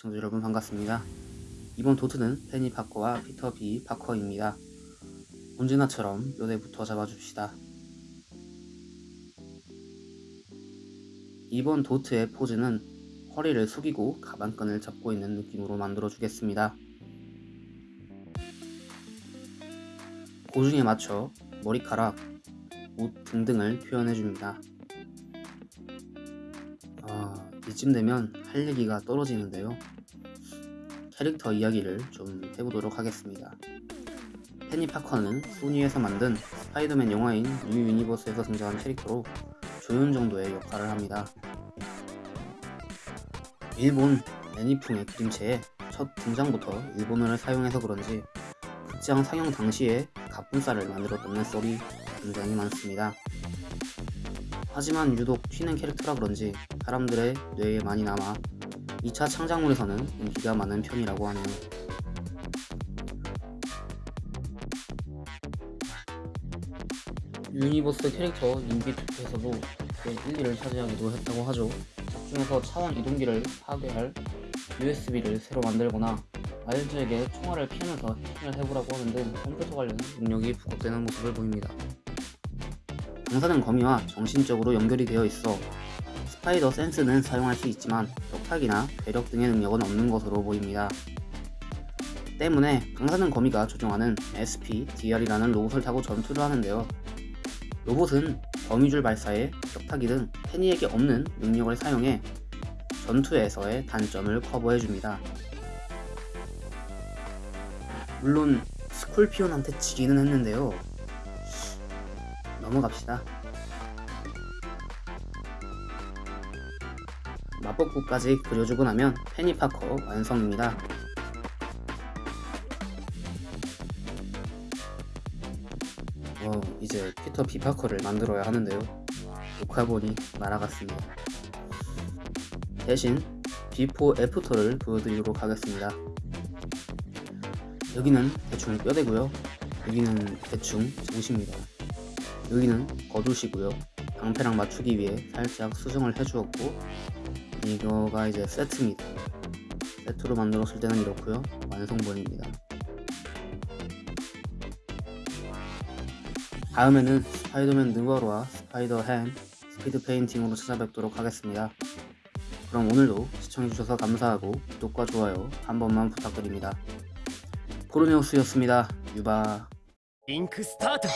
시청자 여러분 반갑습니다. 이번 도트는 페니 파커와 피터 비 파커입니다. 언제나처럼 뼈대부터 잡아줍시다. 이번 도트의 포즈는 허리를 숙이고 가방끈을 잡고 있는 느낌으로 만들어 주겠습니다. 고중에 맞춰 머리카락, 옷 등등을 표현해 줍니다. 아, 이쯤 되면 할 얘기가 떨어지는데요. 캐릭터 이야기를 좀 해보도록 하겠습니다. 페니 파커는 소니에서 만든 스파이더맨 영화인 뉴 유니버스에서 등장한 캐릭터로 조연 정도의 역할을 합니다. 일본 애니풍의 그림체에 첫 등장부터 일본어를 사용해서 그런지 극장 상영 당시에 갑분싸를 만들었다는 썰이 굉장히 많습니다. 하지만 유독 튀는 캐릭터라 그런지 사람들의 뇌에 많이 남아 2차 창작물에서는 인기가 많은 편이라고 하네요. 유니버스 캐릭터 인기 투표에서도 1, 2위를 차지하기도 했다고 하죠. 작중에서 차원 이동기를 파괴할 USB를 새로 만들거나 마일즈에게 총알을 피하면서 해킹을 해보라고 하는 등 컴퓨터 관련 능력이 부각되는 모습을 보입니다. 강사는 거미와 정신적으로 연결이 되어 있어 스파이더 센스는 사용할 수 있지만 격탁이나 괴력 등의 능력은 없는 것으로 보입니다. 때문에 강사는 거미가 조종하는 SP, DR이라는 로봇을 타고 전투를 하는데요. 로봇은 거미줄 발사에 격타기 등 페니에게 없는 능력을 사용해 전투에서의 단점을 커버해줍니다. 물론 스콜피온한테 지기는 했는데요. 넘어갑시다. 마법구까지 그려주고 나면 페니파커 완성입니다. 어, 이제 피터 비파커를 만들어야 하는데요. 녹화본이 날아갔습니다. 대신 before after를 보여드리도록 하겠습니다. 여기는 대충 뼈대고요. 여기는 대충 정시입니다. 여기는 거두시고요. 방패랑 맞추기 위해 살짝 수정을 해주었고 이거가 이제 세트입니다. 세트로 만들었을 때는 이렇고요. 완성본입니다. 다음에는 스파이더맨 느와르와 스파이더햄 스피드 페인팅으로 찾아뵙도록 하겠습니다. 그럼 오늘도 시청해주셔서 감사하고 구독과 좋아요 한 번만 부탁드립니다. 코르네오스였습니다. 유바. 링크 스타트!